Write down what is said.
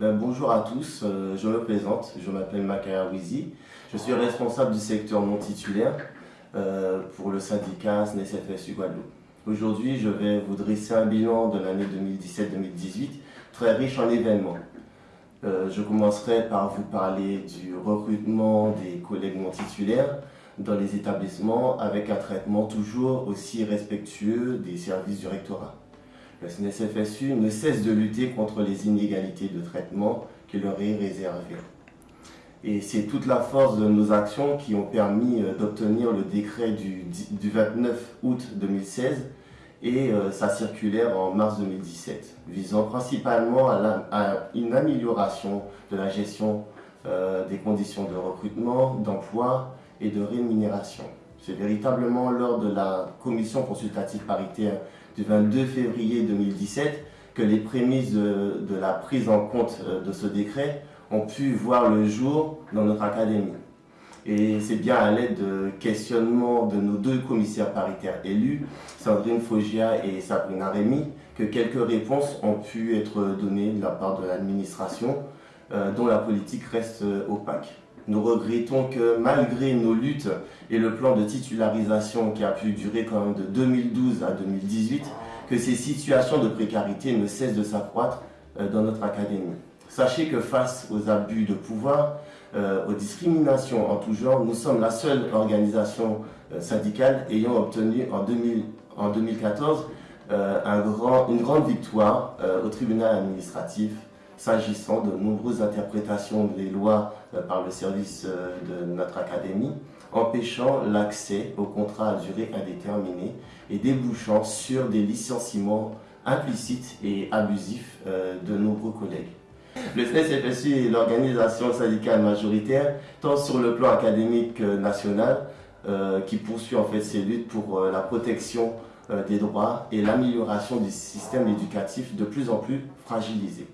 Ben, bonjour à tous, euh, je me présente, je m'appelle Makaya Wizi, je suis responsable du secteur non titulaire euh, pour le syndicat SNESFSU Guadeloupe. Aujourd'hui, je vais vous dresser un bilan de l'année 2017-2018 très riche en événements. Euh, je commencerai par vous parler du recrutement des collègues non titulaires dans les établissements avec un traitement toujours aussi respectueux des services du rectorat. Le SNESFSU ne cesse de lutter contre les inégalités de traitement qui leur est réservé. Et c'est toute la force de nos actions qui ont permis euh, d'obtenir le décret du, 29 août 2016 et euh, sa circulaire en mars 2017, visant principalement à, une amélioration de la gestion euh, des conditions de recrutement, d'emploi et de rémunération. C'est véritablement lors de la commission consultative paritaire du 22 février 2017 que les prémices de, la prise en compte euh, de ce décret ont pu voir le jour dans notre académie. Et c'est bien à l'aide de questionnements de nos deux commissaires paritaires élus, Sandrine Fogia et Sabrina Rémy, que quelques réponses ont pu être données de la part de l'administration, euh, dont la politique reste euh, opaque. Nous regrettons que malgré nos luttes et le plan de titularisation qui a pu durer quand même de 2012 à 2018, que ces situations de précarité ne cessent de s'accroître euh, dans notre académie. Sachez que face aux abus de pouvoir, euh, aux discriminations en tout genre, nous sommes la seule organisation euh, syndicale ayant obtenu en, 2014 une grande victoire au tribunal administratif s'agissant de nombreuses interprétations des lois euh, par le service euh, de notre académie, empêchant l'accès au contrat à durée indéterminée et débouchant sur des licenciements implicites et abusifs euh, de nombreux collègues. Le SNES-FSU est l'organisation syndicale majoritaire, tant sur le plan académique national, qui poursuit en fait ses luttes pour la protection des droits et l'amélioration du système éducatif de plus en plus fragilisé.